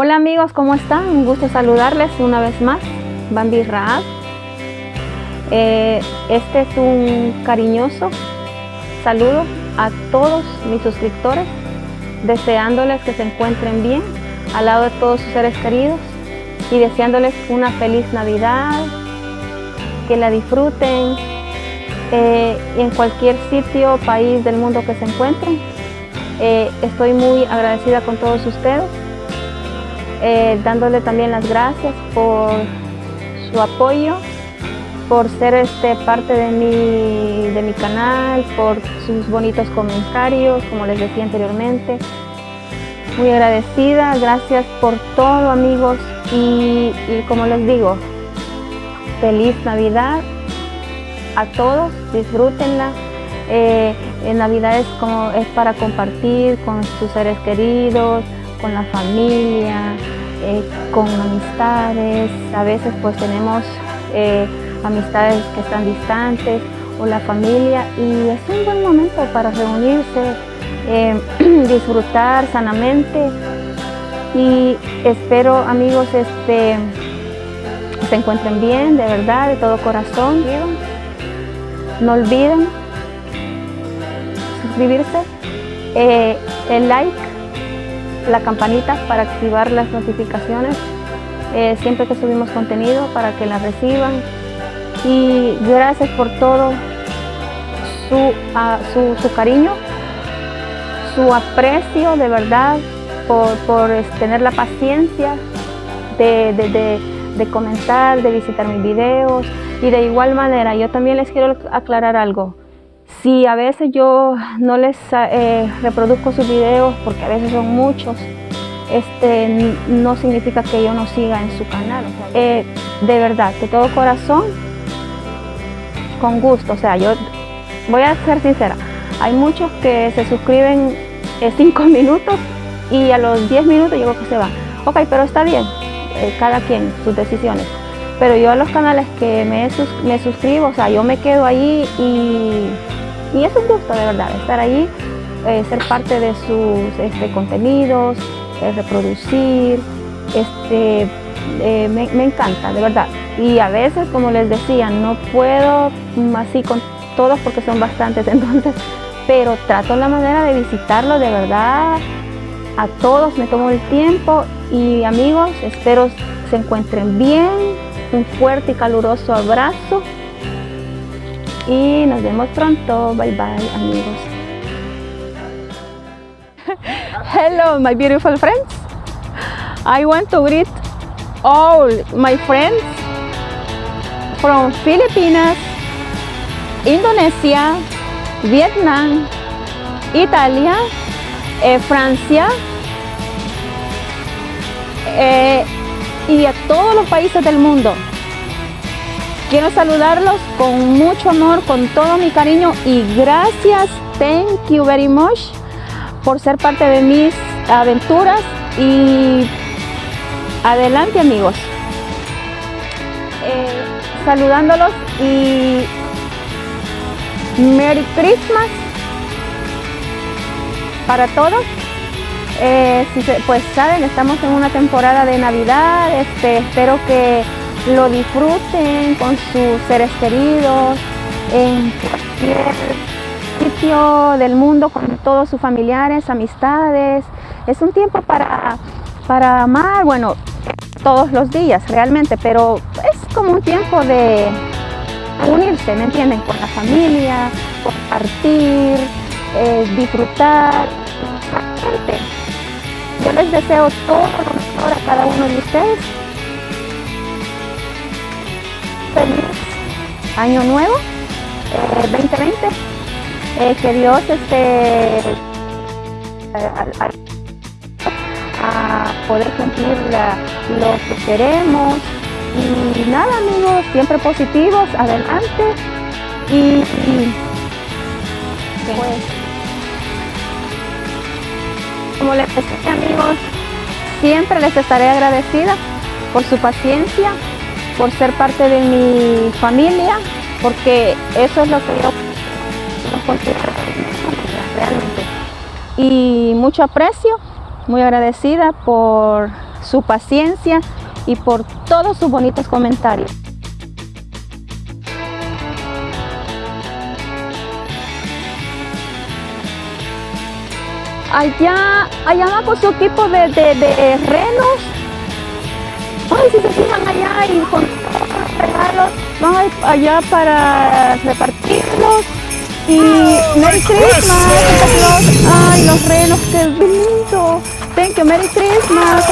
Hola amigos, ¿cómo están? Un gusto saludarles una vez más, Bambi Raab. Eh, este es un cariñoso saludo a todos mis suscriptores, deseándoles que se encuentren bien al lado de todos sus seres queridos y deseándoles una feliz Navidad, que la disfruten eh, en cualquier sitio o país del mundo que se encuentren. Eh, estoy muy agradecida con todos ustedes, eh, dándole también las gracias por su apoyo, por ser este, parte de mi, de mi canal, por sus bonitos comentarios, como les decía anteriormente. Muy agradecida, gracias por todo amigos y, como les digo, feliz Navidad a todos, disfrútenla. Eh, en Navidad es, como, es para compartir con sus seres queridos, con la familia, eh, con amistades. A veces pues tenemos eh, amistades que están distantes o la familia y es un buen momento para reunirse, disfrutar sanamente y espero amigos este, se encuentren bien, de verdad, de todo corazón. No olviden suscribirse, eh, el like, la campanita para activar las notificaciones. Eh, siempre que subimos contenido para que la reciban. Y gracias por todo su, ah, su cariño, su aprecio de verdad, por, tener la paciencia de, comentar, de visitar mis videos. Y de igual manera yo también les quiero aclarar algo. Si a veces yo no les eh, reproduzco sus videos, porque a veces son muchos, este, no significa que yo no siga en su canal. Eh, de verdad, de todo corazón, con gusto. O sea, yo voy a ser sincera, hay muchos que se suscriben en cinco minutos y a los 10 minutos yo creo que se va. Ok, pero está bien, eh, cada quien, sus decisiones. Pero yo a los canales que me, me suscribo, o sea, yo me quedo ahí y, y es un gusto de verdad estar ahí, eh, ser parte de sus este, contenidos, eh, reproducir, este, me, me encanta, de verdad. Y a veces, como les decía, no puedo así con todos porque son bastantes, entonces, pero trato la manera de visitarlo de verdad, a todos me tomo el tiempo y amigos, espero se encuentren bien. Un fuerte y caluroso abrazo y nos vemos pronto. Bye bye amigos. Hello my beautiful friends. I want to greet all my friends from Philippines, Indonesia, Vietnam, Italia, eh, Francia, eh, y a todos los países del mundo. Quiero saludarlos con mucho amor, con todo mi cariño y gracias, thank you very much por ser parte de mis aventuras y adelante amigos. Eh, saludándolos y Merry Christmas para todos. Eh, pues saben, estamos en una temporada de Navidad, este, espero que lo disfruten con sus seres queridos, en cualquier sitio del mundo, con todos sus familiares, amistades. Es un tiempo para, para amar, bueno, todos los días realmente, pero es como un tiempo de unirse, ¿me entienden? Con la familia, compartir, eh, disfrutar. Yo les deseo todo lo mejor a cada uno de ustedes. Año nuevo, 2020. Eh, eh, que Dios esté a, poder cumplir lo que queremos. Y nada amigos, siempre positivos, adelante. Y, pues como les decía amigos, siempre les estaré agradecida por su paciencia, por ser parte de mi familia, porque eso es lo que yo considero realmente. Y mucho aprecio muy agradecida por su paciencia y por todos sus bonitos comentarios. Allá, allá abajo su tipo de, de, renos. Ay, si se fijan allá y con todos los regalos, van allá para repartirlos. Y Merry Christmas, Ay, los renos, qué lindo. Thank you, Merry Christmas.